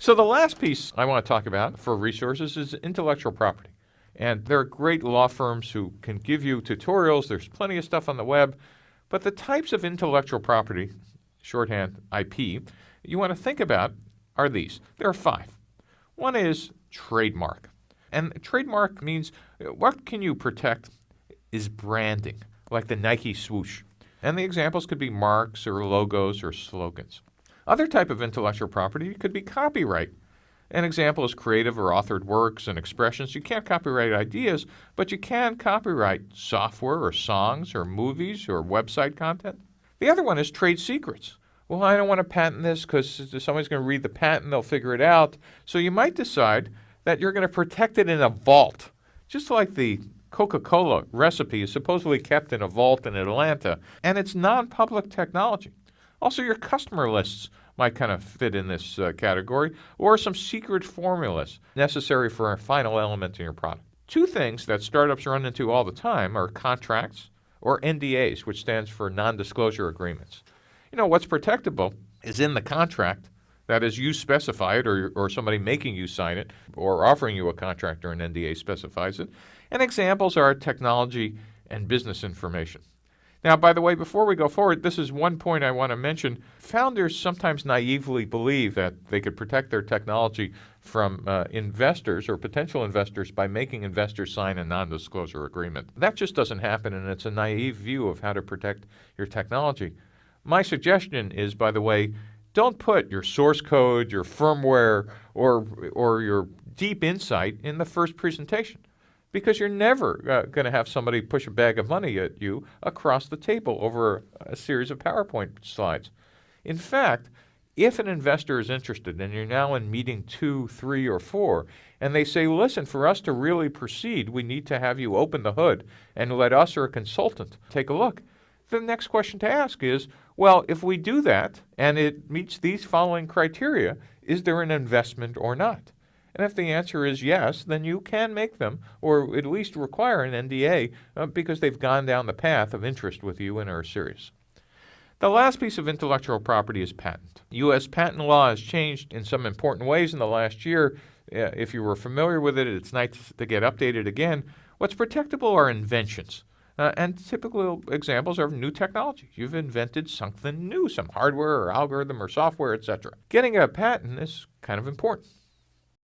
So the last piece I want to talk about for resources is intellectual property. And there are great law firms who can give you tutorials. There's plenty of stuff on the web. But the types of intellectual property, shorthand IP, you want to think about are these. There are five. One is trademark. And trademark means what can you protect is branding, like the Nike swoosh. And the examples could be marks or logos or slogans. Other type of intellectual property could be copyright. An example is creative or authored works and expressions. You can't copyright ideas, but you can copyright software or songs or movies or website content. The other one is trade secrets. Well, I don't want to patent this because somebody's going to read the patent, they'll figure it out. So you might decide that you're going to protect it in a vault, just like the Coca Cola recipe is supposedly kept in a vault in Atlanta, and it's non public technology. Also, your customer lists might kind of fit in this uh, category, or some secret formulas necessary for a final element in your product. Two things that startups run into all the time are contracts or NDAs, which stands for non disclosure agreements. You know, what's protectable is in the contract. That is, you specify it, or, or somebody making you sign it, or offering you a contract or an NDA specifies it. And examples are technology and business information. Now, by the way, before we go forward, this is one point I want to mention. Founders sometimes naively believe that they could protect their technology from uh, investors or potential investors by making investors sign a non disclosure agreement. That just doesn't happen, and it's a naive view of how to protect your technology. My suggestion is, by the way, don't put your source code, your firmware, or, or your deep insight in the first presentation because you're never uh, going to have somebody push a bag of money at you across the table over a series of PowerPoint slides. In fact, if an investor is interested and you're now in meeting two, three, or four, and they say, listen, for us to really proceed, we need to have you open the hood and let us or a consultant take a look. The next question to ask is, well, if we do that and it meets these following criteria, is there an investment or not? And if the answer is yes, then you can make them, or at least require an NDA, uh, because they've gone down the path of interest with you and are serious. The last piece of intellectual property is patent. U.S. patent law has changed in some important ways in the last year. Uh, if you were familiar with it, it's nice to get updated again. What's protectable are inventions. Uh, and typical examples are new technology. You've invented something new, some hardware or algorithm or software, etc. Getting a patent is kind of important.